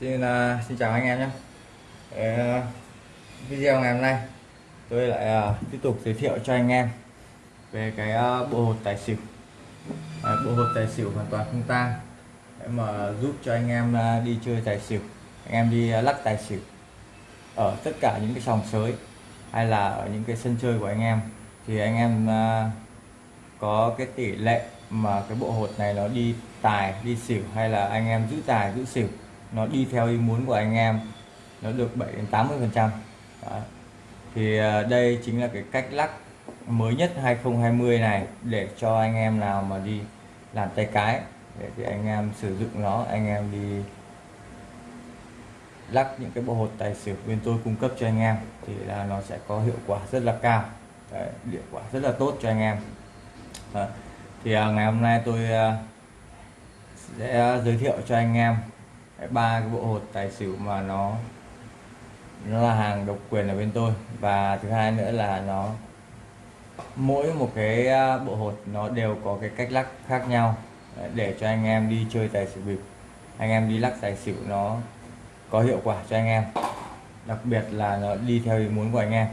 Xin, uh, xin chào anh em nhé. Uh, Video ngày hôm nay tôi lại uh, tiếp tục giới thiệu cho anh em về cái uh, bộ hột tài xỉu. Uh, Bộ hột tài xỉu hoàn toàn không tang. Để mà giúp cho anh em uh, đi chơi tài xỉu anh em đi uh, lắc tài xỉu ở tất cả những cái sòng sới hay là ở những cái sân chơi của anh em thì anh em uh, có cái tỷ lệ mà cái bộ hột này nó đi tài đi xỉu hay là anh em giữ tài giữ xỉu nó đi theo ý muốn của anh em nó được 7 đến 80 phần trăm. Thì à, đây chính là cái cách lắc mới nhất 2020 này để cho anh em nào mà đi làm tay cái để thì anh em sử dụng nó anh em đi lắc những cái bộ hột tài xỉu bên tôi cung cấp cho anh em thì là nó sẽ có hiệu quả rất là cao. Đấy, hiệu quả rất là tốt cho anh em. Đấy. thì à, ngày hôm nay tôi à, sẽ giới thiệu cho anh em ba cái bộ hột tài xỉu mà nó nó là hàng độc quyền ở bên tôi. Và thứ hai nữa là nó mỗi một cái à, bộ hột nó đều có cái cách lắc khác nhau. Để cho anh em đi chơi tài xỉu bịp. Anh em đi lắc tài xỉu nó có hiệu quả cho anh em. Đặc biệt là nó đi theo ý muốn của anh em.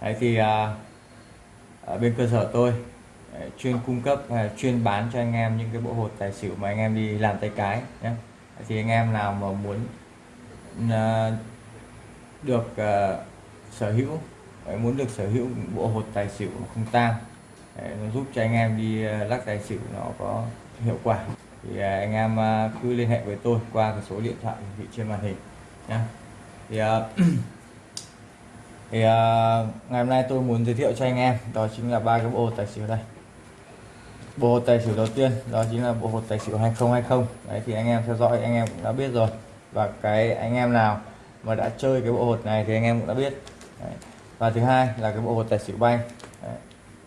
Đấy thì à, ở bên cơ sở tôi chuyên cung cấp à, chuyên bán cho anh em những cái bộ hột tài xỉu mà anh em đi làm tay cái nhé thì anh em nào mà muốn uh, được uh, sở hữu ờ, muốn được sở hữu bộ hột tài xỉu không tang nó giúp cho anh em đi uh, lắc tài xỉu nó có hiệu quả thì uh, anh em uh, cứ liên hệ với tôi qua cái số điện thoại vị trên màn hình nhé thì uh, thì uh, ngày hôm nay tôi muốn giới thiệu cho anh em đó chính là ba cái bộ tài xỉu đây bộ hột tài xỉu đầu tiên đó chính là bộ hột tài xỉu 2020 đấy thì anh em theo dõi anh em cũng đã biết rồi và cái anh em nào mà đã chơi cái bộ hột này thì anh em cũng đã biết đấy. và thứ hai là cái bộ hột tài xỉu bay đấy.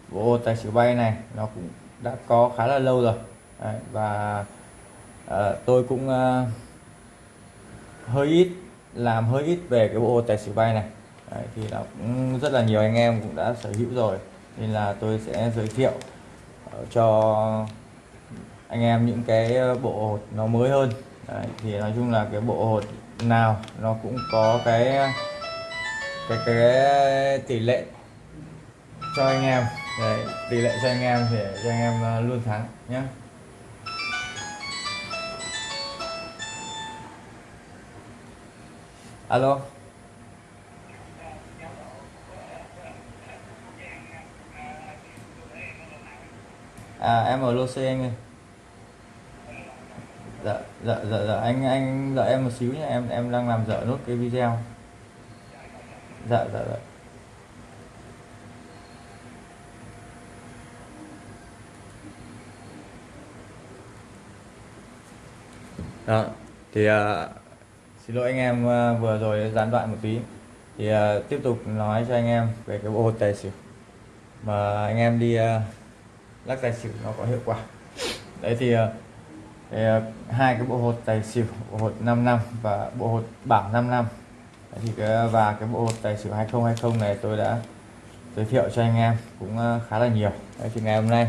bộ hột tài xỉu bay này nó cũng đã có khá là lâu rồi đấy. và uh, tôi cũng uh, hơi ít làm hơi ít về cái bộ hột tài xỉu bay này đấy, thì là cũng rất là nhiều anh em cũng đã sở hữu rồi nên là tôi sẽ giới thiệu cho anh em những cái ờ, bộ hột nó mới hơn. Đấy, thì nói chung là cái bộ hột nào nó cũng có cái cái cái tỷ lệ cho anh em. Đấy, tỷ lệ cho anh em để cho anh em ờ, luôn thắng nhé alo? À em ở lô C anh ơi. Dạ dạ dạ dạ anh anh đợi em một xíu nhé em em đang làm dở nốt cái video. Dạ dạ dạ. Đó thì uh, xin lỗi anh em uh, vừa rồi gián đoạn một tí. Thì uh, tiếp tục nói cho anh em về cái bộ hột tài xỉu mà anh em đi uh, lắc tài xỉu nó có hiệu quả. Đấy thì, ờ, thì ờ, hai cái bộ hột tài xỉu bộ hột 5 năm và bộ hột bảng 5 năm. Đấy thì cái ờ, và cái bộ hột tài xỉu 2020 này tôi đã giới thiệu cho anh em cũng khá là nhiều. Đấy thì ngày hôm nay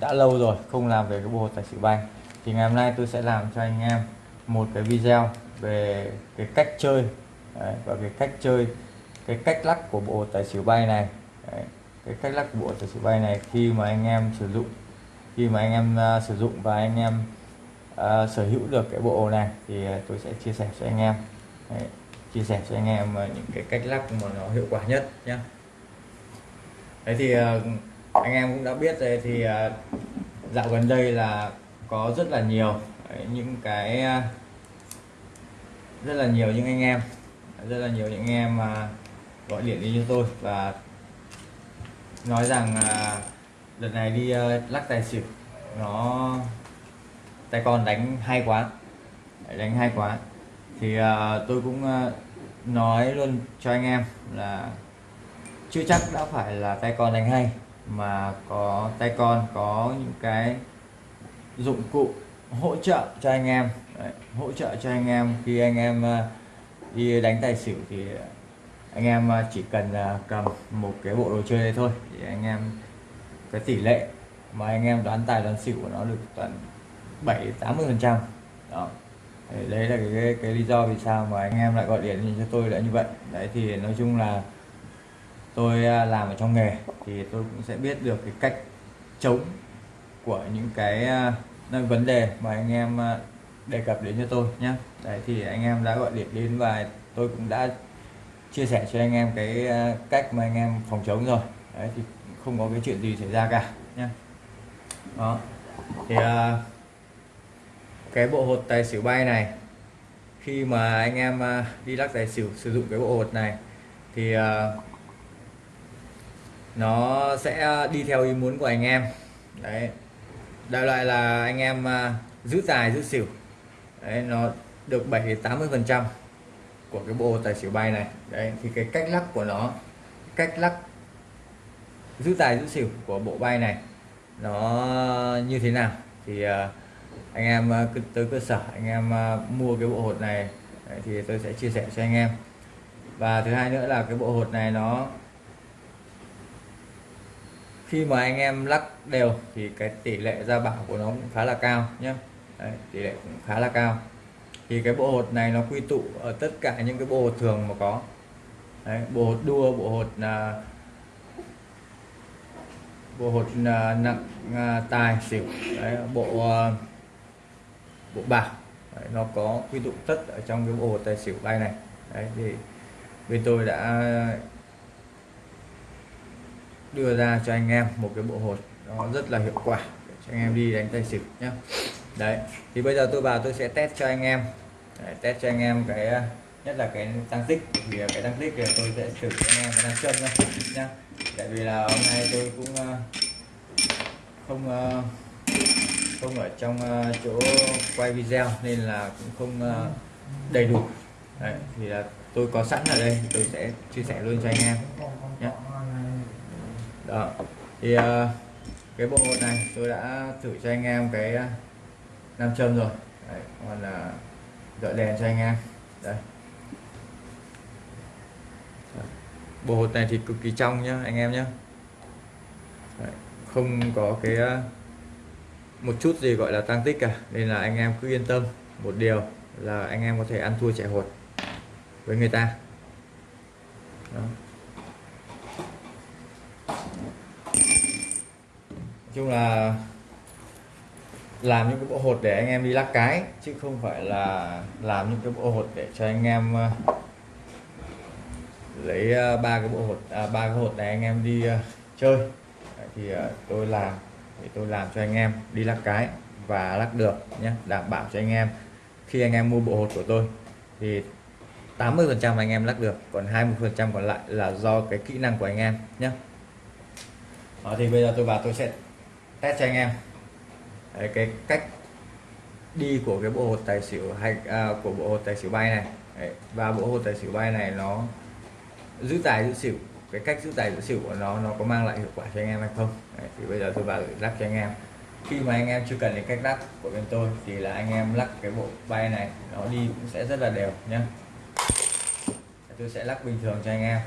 đã lâu rồi không làm về cái bộ hột tài xỉu bay thì ngày hôm nay tôi sẽ làm cho anh em một cái video về cái cách chơi đấy, và cái cách chơi cái cách lắc của bộ tài xỉu bay này. Đấy cái cách lắc bộ tài xỉu bay này khi mà anh em sử dụng khi mà anh em uh, sử dụng và anh em uh, sở hữu được cái bộ này thì uh, tôi sẽ chia sẻ cho anh em. Đấy, chia sẻ cho anh em uh, những cái cách lắc mà nó hiệu quả nhất nhé đấy thì uh, anh em cũng đã biết rồi thì uh, dạo gần đây là có rất là nhiều đấy, những cái uh, rất là nhiều những anh em rất là nhiều những anh em mà gọi điện đi cho tôi và nói rằng à, đợt này đi uh, lắc tài xỉu. Nó tay con đánh hay quá. Đánh hay quá. Thì ờ, tôi cũng ờ, nói luôn cho anh em là chưa chắc đã phải là tay con đánh hay mà có tay con có những cái dụng cụ hỗ trợ cho anh em. Đấy, hỗ trợ cho anh em khi anh em đi đánh tài xỉu thì anh em à, chỉ cần à, cầm một cái bộ đồ chơi này thôi thì anh em cái tỷ lệ mà anh em đoán tài đoán xỉu của nó được tận 7 80 phần trăm. Đó. Đấy, đấy là cái, cái cái lý do vì sao mà anh em lại gọi điện cho tôi là như vậy. Đấy thì nói chung là tôi à, làm ở trong nghề thì tôi cũng sẽ biết được cái cách chống của những cái à, vấn đề mà anh em đề cập đến cho tôi nhé đấy thì anh em đã gọi điện đến và tôi cũng đã chia sẻ cho anh em cái ờ, cách mà anh em phòng chống rồi. Đấy thì không có cái chuyện gì xảy ra cả nhé đó. Thì ờ, cái bộ hột tài xỉu bay này khi mà anh em ờ, đi lắc tài xỉu sử dụng cái bộ hột này thì nó sẽ đi theo ý muốn của anh em. Đấy. Đại loại là anh em uh, giữ tài giữ xỉu. Đấy nó được 7 80 phần trăm của cái bộ tài xỉu bay này. Đấy thì cái cách lắc của nó cách lắc giữ tài giữ xỉu của bộ bay này nó như thế nào? Thì uh, anh em uh, tới cơ sở anh em uh, mua cái bộ hột này đấy, thì tôi sẽ chia sẻ cho anh em. Và thứ hai nữa là cái bộ hột này nó khi mà anh em lắc đều thì cái tỷ lệ ra bảo của nó cũng khá là cao nhé tỷ lệ cũng khá là cao thì cái bộ hột này nó quy tụ ở tất cả những cái bộ hột thường mà có. Đấy, bộ hột đua bộ hột là bộ hột là nặng à, tài xỉu Đấy, bộ uh, bộ bạc. Đấy, nó có quy tụ tất ở trong cái bộ hột tài xỉu bay này. Đấy, thì bên tôi đã đưa ra cho anh em một cái bộ hột nó rất là hiệu quả cho anh em đi đánh tay xỉu nhé đấy thì bây giờ tôi vào tôi sẽ test cho anh em để test cho anh em cái à, nhất là cái tăng tích thì cái tăng tích thì tôi sẽ thử cho anh em cái tăng chân nhá tại vì là hôm nay tôi cũng à, không à, không ở trong chỗ quay video nên là cũng không đầy đủ. Đấy, thì là tôi có sẵn ở đây tôi sẽ chia sẻ luôn cho anh em nhé đó thì cái bộ này tôi đã thử cho anh em cái nam châm rồi. Đấy, còn là gọi đèn cho anh em. Đây. Bộ hột này thì cực kỳ trong nhá, anh em nhé không có cái ờ, một chút gì gọi là tăng tích cả, nên là anh em cứ yên tâm. Một điều là anh em có thể ăn thua chạy hột với người ta. Đó. chung là làm những cái bộ hột để anh em đi lắc cái chứ không phải là làm những cái bộ hột để cho anh em ờ, lấy ờ, ba cái bộ hột à, ba cái hột này anh em đi ờ, chơi. Thì tôi làm thì tôi làm cho anh em đi lắc cái và lắc được nhé đảm bảo cho anh em khi anh em mua bộ hột của tôi thì 80 phần trăm anh em lắc được còn 20 phần trăm còn lại là do cái kỹ năng của anh em nhé Đó, thì bây giờ tôi vào tôi sẽ test cho anh em. Đấy, cái cách đi của cái bộ hột tài xỉu hay à, của bộ hột tài xỉu bay này. Đấy, và bộ hột tài xỉu bay này nó giữ tài giữ xỉu cái cách giữ tài giữ xỉu của nó nó có mang lại hiệu quả cho anh em hay không? Đấy, thì bây giờ tôi vào lắc cho anh em. Khi mà anh em chưa cần đến cách lắc của bên tôi thì là anh em lắc cái bộ bay này nó đi cũng sẽ rất là đều nhé tôi sẽ lắc bình thường cho anh em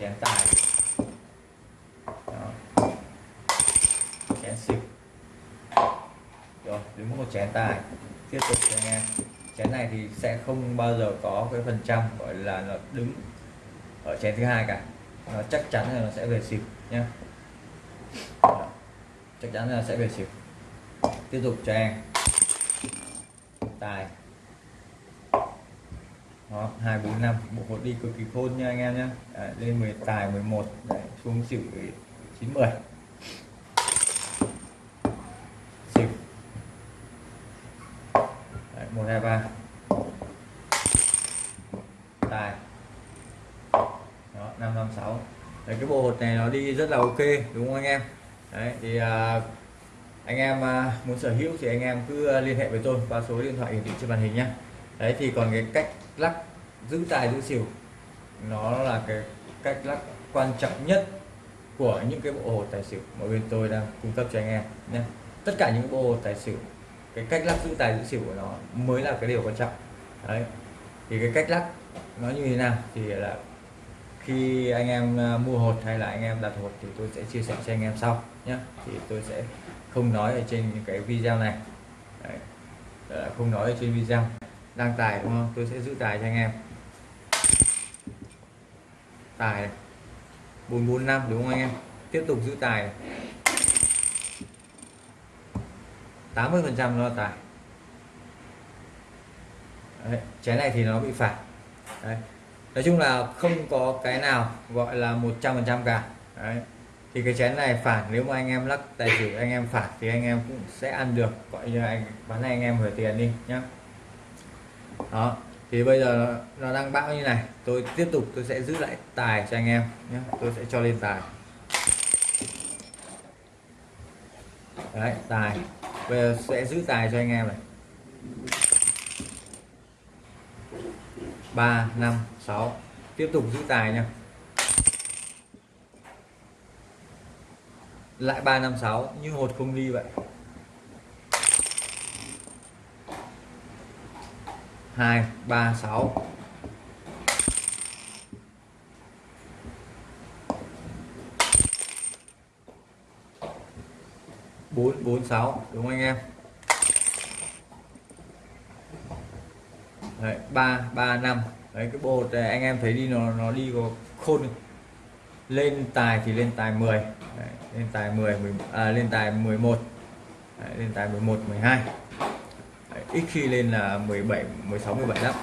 chén tài chén xỉu rồi đứng một chén tài. Tiếp tục cho anh em. Chén này thì sẽ không bao giờ có cái phần trăm gọi là nó đứng ở chén thứ hai cả. Nó chắc chắn là nó sẽ về xỉu nhé chắc chắn là sẽ về xỉu. Tiếp tục cho em. Tài. Đó hai bốn năm. Bộ hột đi cực kỳ khôn nha anh em nhé à, lên 10 tài 11 đấy, xuống xỉu 9 10 một hai ba tài đó năm năm sáu đấy cái bộ hột này nó đi rất là ok đúng không anh em? Đấy thì à, anh em à, muốn sở hữu thì anh em cứ à, liên hệ với tôi qua số điện thoại hiển thị trên màn hình nhé đấy thì còn cái cách lắc giữ tài giữ xỉu nó là cái cách lắc quan trọng nhất của những cái bộ hột tài xỉu mà bên tôi đang cung cấp cho anh em nhé tất cả những bộ hột tài xỉu cái cách lắc giữ tài giữ xỉu của nó mới là cái điều quan trọng. Đấy thì cái cách lắc nó như thế nào thì là khi anh em à, mua hột hay là anh em đặt hột thì tôi sẽ chia sẻ cho anh em sau nhé. Thì tôi sẽ không nói ở trên những cái video này. Đấy. Ờ, không nói ở trên video. Đang tài đúng không? Tôi sẽ giữ tài cho anh em. Tài này. 445 đúng không anh em? Tiếp tục giữ tài này. 80 phần trăm nó là tài Đấy, chén này thì nó bị phạt. Đấy nói chung là không có cái nào gọi là 100 phần trăm cả. Đấy. thì cái chén này phản nếu mà anh em lắc tài xỉu anh em phản thì anh em cũng sẽ ăn được. Gọi như anh bán này anh em gửi tiền đi nhá. Đó. Thì bây giờ nó, nó đang bão như này. Tôi tiếp tục tôi sẽ giữ lại tài cho anh em nhé tôi sẽ cho lên tài. Đấy tài. Bây giờ sẽ giữ tài cho anh em này ba, năm, sáu. Tiếp tục giữ tài nha. Lại ba, năm, sáu. Như hột không ly vậy. Hai, ba, sáu. Bốn bốn, sáu. Đúng không anh em? Đấy ba ba năm. Đấy cái bộ này anh em thấy đi nó nó đi có khôn lên tài thì lên tài 10 đấy, lên tài 10, 10 à, lên tài 11 đấy, lên tài 11 12 đấy, ít khi lên là 17 16 17 lắm.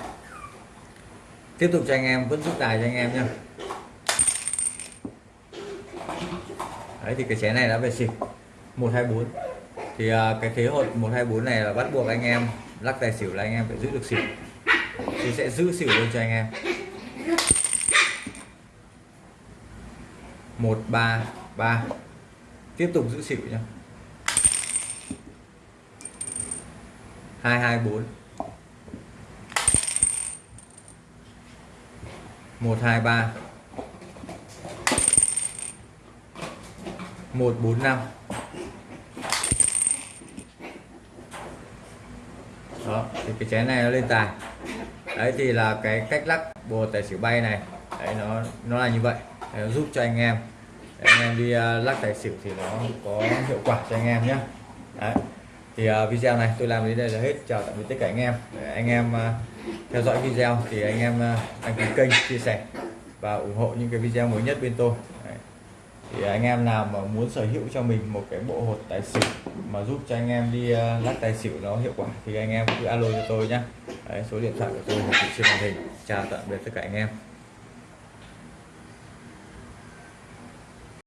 Tiếp tục cho anh em vẫn giúp tài cho anh em nhé đấy thì cái chén này đã về xịt. 124 thì uh, cái thế hột 124 này là bắt buộc anh em lắc tài xỉu là anh em phải giữ được xỉu thì sẽ giữ xỉu luôn cho anh em. Một, ba ba. Tiếp tục giữ xỉu nhá. Hai hai, bốn. Một, hai, ba. Một, bốn, năm. Đó, thì cái chén này nó lên tài đấy thì là cái cách lắc bồ tài xỉu bay này. Đấy nó nó là như vậy. Đấy, nó giúp cho anh em. Đấy, anh em đi uh, lắc tài xỉu thì nó có hiệu quả cho anh em nhé. Đấy. thì uh, video này tôi làm đến đây là hết. Chào tạm biệt tất cả anh em. Để anh em uh, theo dõi video thì anh em uh, đăng ký kênh chia sẻ và ủng hộ những cái video mới nhất bên tôi. Đấy. thì anh em nào mà muốn sở hữu cho mình một cái bộ hột tài xỉu mà giúp cho anh em đi uh, lắc tài xỉu nó hiệu quả thì anh em cứ alo cho tôi nhé. Đấy, số điện thoại của tôi hiển thị trên màn hình chào tạm biệt tất cả anh em.